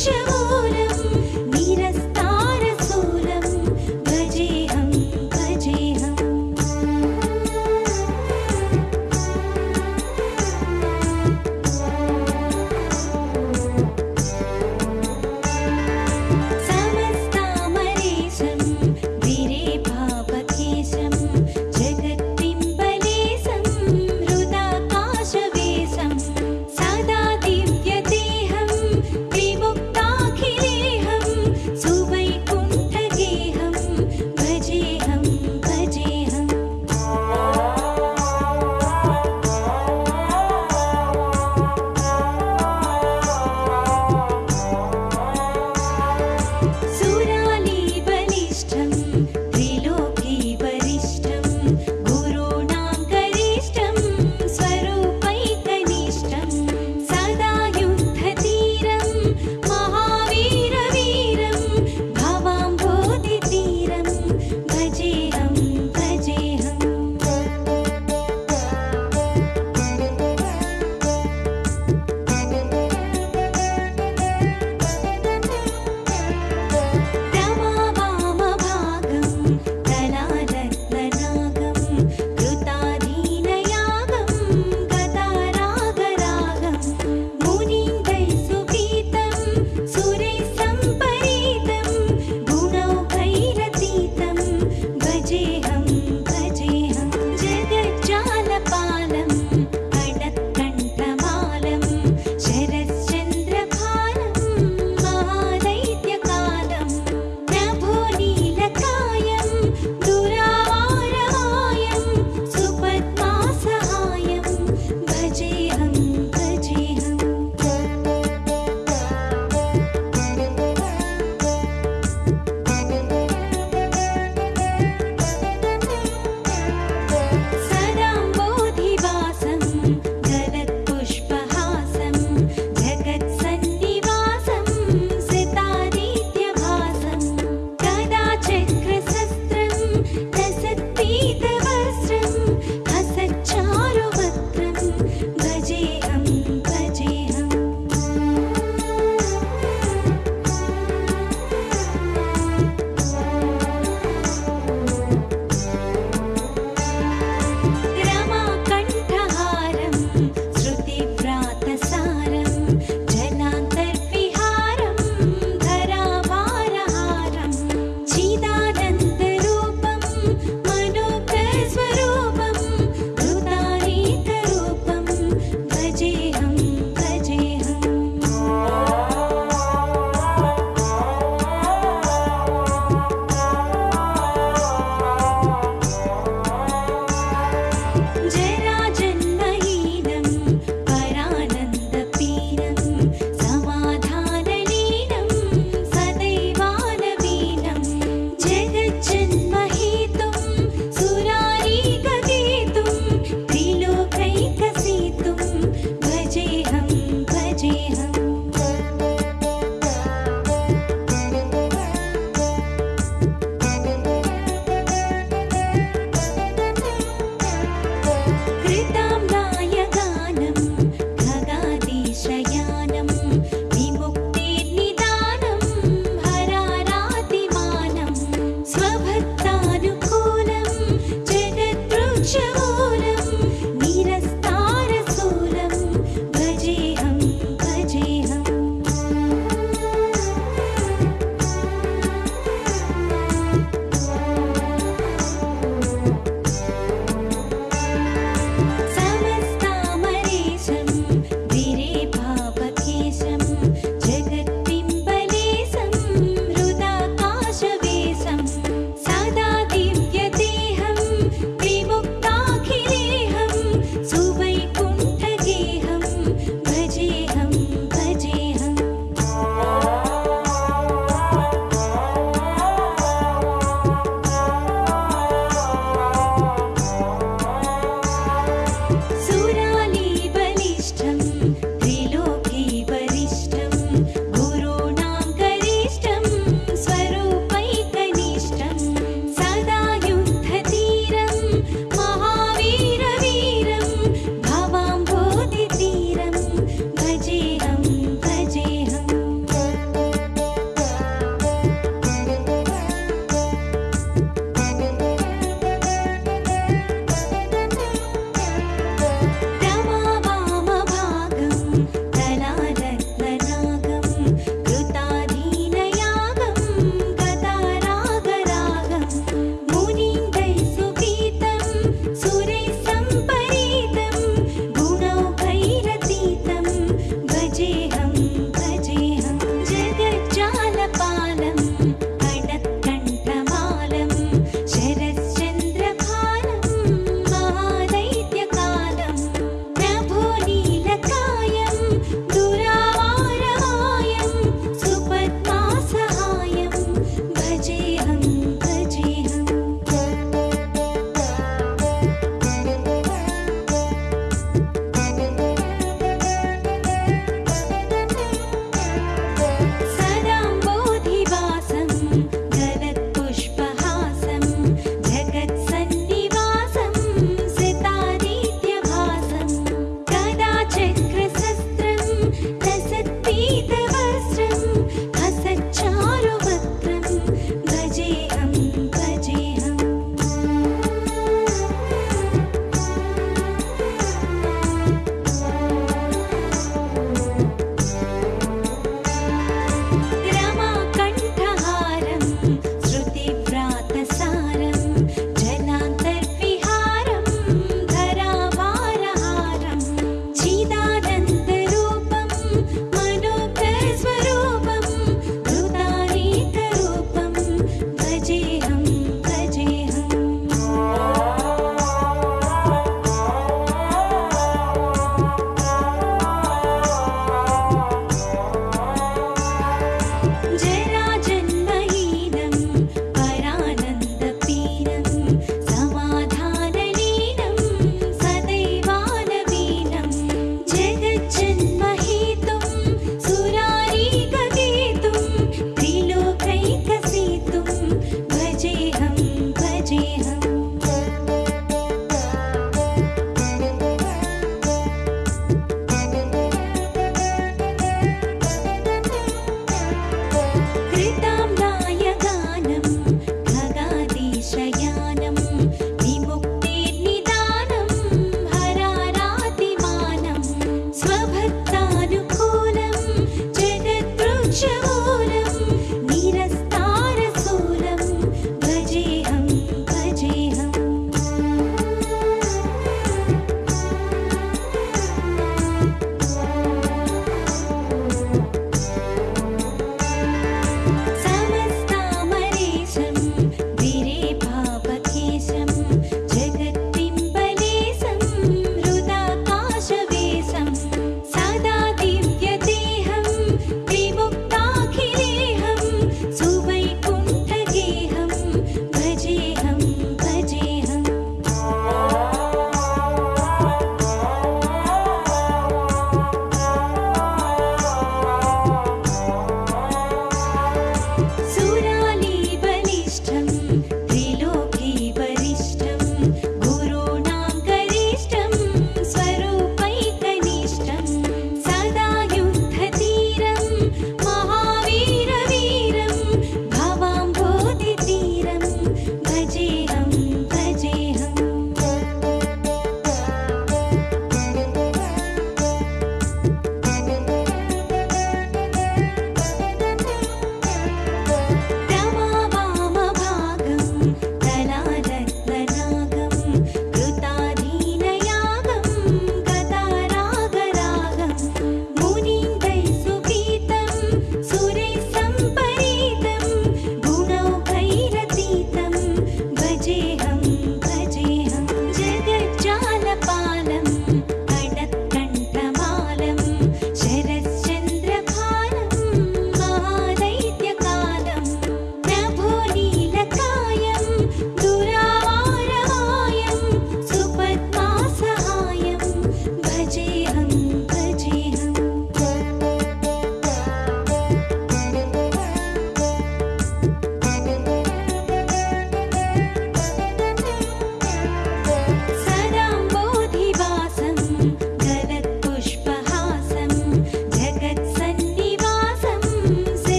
是我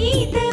செய்த